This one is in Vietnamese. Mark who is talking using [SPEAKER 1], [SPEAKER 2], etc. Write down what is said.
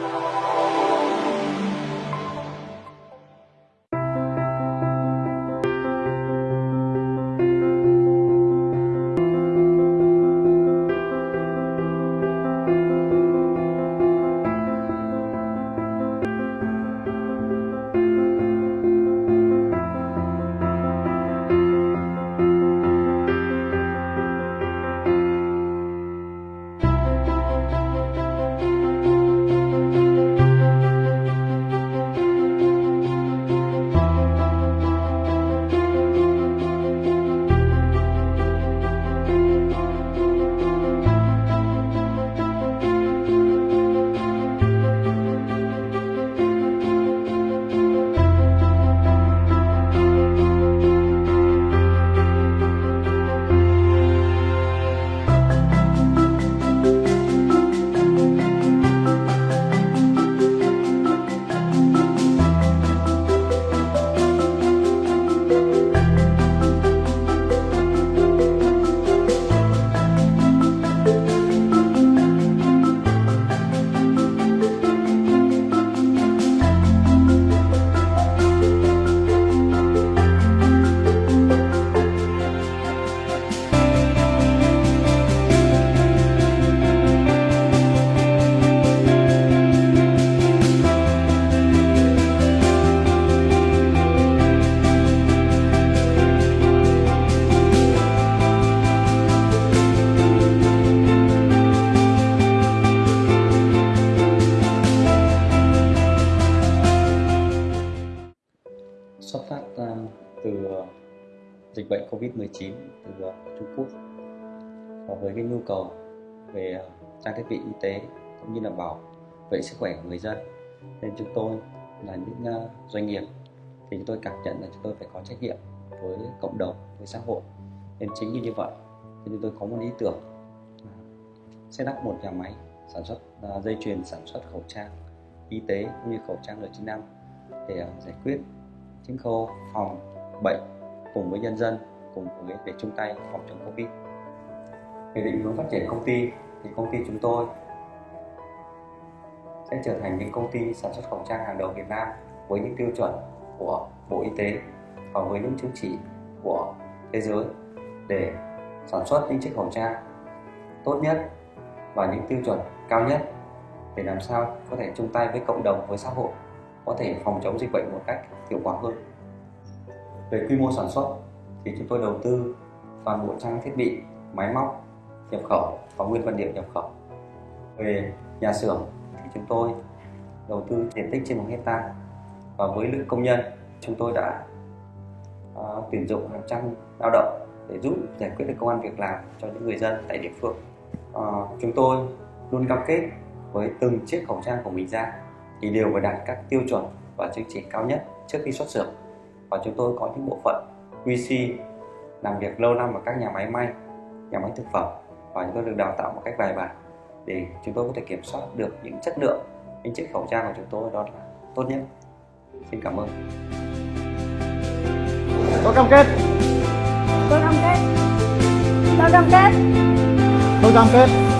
[SPEAKER 1] xuất phát Ờ, từ ờ, dịch bệnh Covid-19 từ ờ, Trung Quốc. Và với cái nhu cầu về trang thiết bị y tế cũng như là bảo vệ sức khỏe của người dân, nên chúng tôi là những doanh nghiệp thì chúng tôi cảm nhận là chúng tôi phải có trách nhiệm với cộng đồng, với xã hội. Nên chính vì như vậy thì chúng tôi có một ý tưởng sẽ đắp một nhà máy sản xuất dây chuyền sản xuất khẩu trang y tế cũng như khẩu trang N95 để giải quyết chính khâu phòng bệnh cùng với nhân dân, cùng với để chung tay phòng chống Covid. Về định hướng phát triển công ty, thì công ty chúng tôi sẽ trở thành những công ty sản xuất khẩu trang hàng đầu Việt Nam với những tiêu chuẩn của Bộ Y tế và với những chứng chỉ của thế giới để sản xuất những chiếc khẩu trang tốt nhất và những tiêu chuẩn cao nhất để làm sao có thể chung tay với cộng đồng, với xã hội có thể phòng chống dịch bệnh một cách hiệu quả hơn. Về quy mô sản xuất thì chúng tôi đầu tư toàn bộ trang thiết bị máy móc nhập khẩu và nguyên vật liệu nhập khẩu. Về nhà xưởng thì chúng tôi đầu tư diện tích trên một hecta và với lượng công nhân chúng tôi đã uh, tuyển dụng hàng trăm lao động để giúp giải quyết được công an việc làm cho những người dân tại địa phương. Uh, chúng tôi luôn cam kết với từng chiếc khẩu trang của mình ra thì đều phải đạt các tiêu chuẩn và chứng chỉ cao nhất trước khi xuất xưởng. Và chúng tôi có những bộ phận QC làm việc lâu năm ở các nhà máy may nhà máy thực phẩm và chúng tôi được đào tạo một cách bài bản để chúng tôi có thể kiểm soát được những chất lượng những chiếc khẩu trang của chúng tôi đó là tốt nhất. Xin cảm ơn.
[SPEAKER 2] Tôi cam kết.
[SPEAKER 3] Tôi cam kết. Tôi cam kết.
[SPEAKER 2] Tôi cam kết